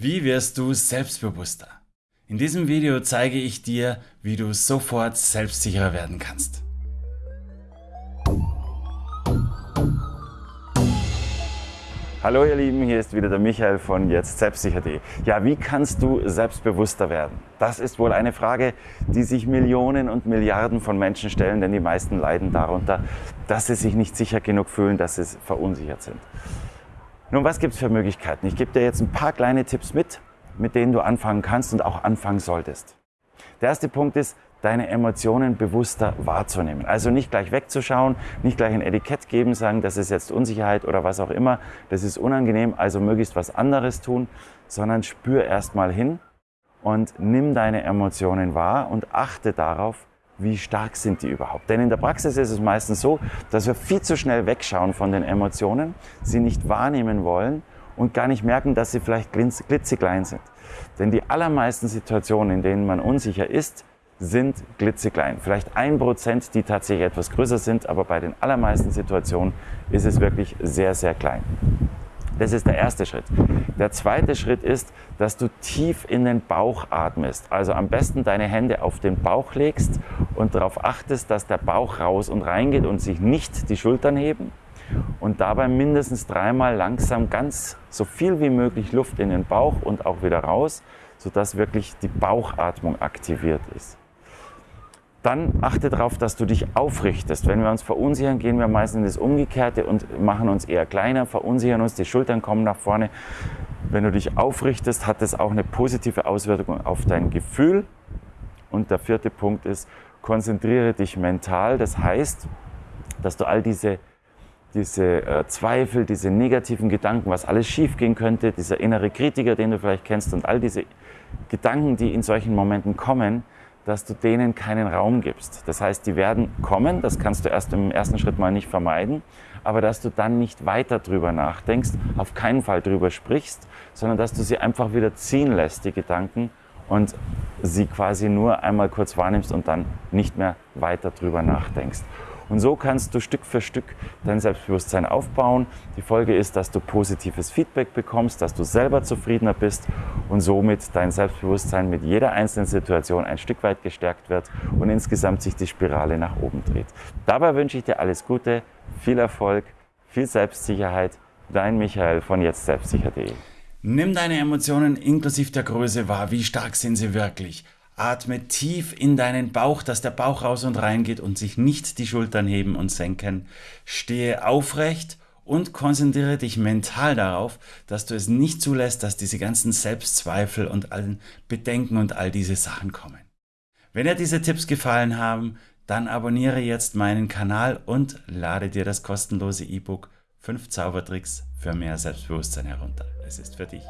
Wie wirst du selbstbewusster? In diesem Video zeige ich dir, wie du sofort selbstsicherer werden kannst. Hallo ihr Lieben, hier ist wieder der Michael von jetzt selbstsicher.de. Ja, wie kannst du selbstbewusster werden? Das ist wohl eine Frage, die sich Millionen und Milliarden von Menschen stellen, denn die meisten leiden darunter, dass sie sich nicht sicher genug fühlen, dass sie verunsichert sind. Nun, was gibt es für Möglichkeiten? Ich gebe dir jetzt ein paar kleine Tipps mit, mit denen du anfangen kannst und auch anfangen solltest. Der erste Punkt ist, deine Emotionen bewusster wahrzunehmen. Also nicht gleich wegzuschauen, nicht gleich ein Etikett geben, sagen, das ist jetzt Unsicherheit oder was auch immer, das ist unangenehm, also möglichst was anderes tun, sondern spür erstmal hin und nimm deine Emotionen wahr und achte darauf, wie stark sind die überhaupt? Denn in der Praxis ist es meistens so, dass wir viel zu schnell wegschauen von den Emotionen, sie nicht wahrnehmen wollen und gar nicht merken, dass sie vielleicht glitzeklein sind. Denn die allermeisten Situationen, in denen man unsicher ist, sind glitzeklein. Vielleicht ein Prozent, die tatsächlich etwas größer sind, aber bei den allermeisten Situationen ist es wirklich sehr, sehr klein. Das ist der erste Schritt. Der zweite Schritt ist, dass du tief in den Bauch atmest. Also am besten deine Hände auf den Bauch legst und darauf achtest, dass der Bauch raus und reingeht und sich nicht die Schultern heben. Und dabei mindestens dreimal langsam ganz so viel wie möglich Luft in den Bauch und auch wieder raus, sodass wirklich die Bauchatmung aktiviert ist. Dann achte darauf, dass du dich aufrichtest. Wenn wir uns verunsichern, gehen wir meistens in das Umgekehrte und machen uns eher kleiner, verunsichern uns, die Schultern kommen nach vorne. Wenn du dich aufrichtest, hat das auch eine positive Auswirkung auf dein Gefühl. Und der vierte Punkt ist, konzentriere dich mental. Das heißt, dass du all diese, diese äh, Zweifel, diese negativen Gedanken, was alles schiefgehen könnte, dieser innere Kritiker, den du vielleicht kennst und all diese Gedanken, die in solchen Momenten kommen, dass du denen keinen Raum gibst. Das heißt, die werden kommen, das kannst du erst im ersten Schritt mal nicht vermeiden, aber dass du dann nicht weiter drüber nachdenkst, auf keinen Fall drüber sprichst, sondern dass du sie einfach wieder ziehen lässt, die Gedanken, und sie quasi nur einmal kurz wahrnimmst und dann nicht mehr weiter drüber nachdenkst. Und so kannst du Stück für Stück dein Selbstbewusstsein aufbauen. Die Folge ist, dass du positives Feedback bekommst, dass du selber zufriedener bist und somit dein Selbstbewusstsein mit jeder einzelnen Situation ein Stück weit gestärkt wird und insgesamt sich die Spirale nach oben dreht. Dabei wünsche ich dir alles Gute, viel Erfolg, viel Selbstsicherheit. Dein Michael von jetztselbstsicher.de. Nimm deine Emotionen inklusive der Größe wahr. Wie stark sind sie wirklich? Atme tief in deinen Bauch, dass der Bauch raus und rein geht und sich nicht die Schultern heben und senken. Stehe aufrecht und konzentriere dich mental darauf, dass du es nicht zulässt, dass diese ganzen Selbstzweifel und allen Bedenken und all diese Sachen kommen. Wenn dir diese Tipps gefallen haben, dann abonniere jetzt meinen Kanal und lade dir das kostenlose E-Book 5 Zaubertricks für mehr Selbstbewusstsein herunter. Es ist für dich.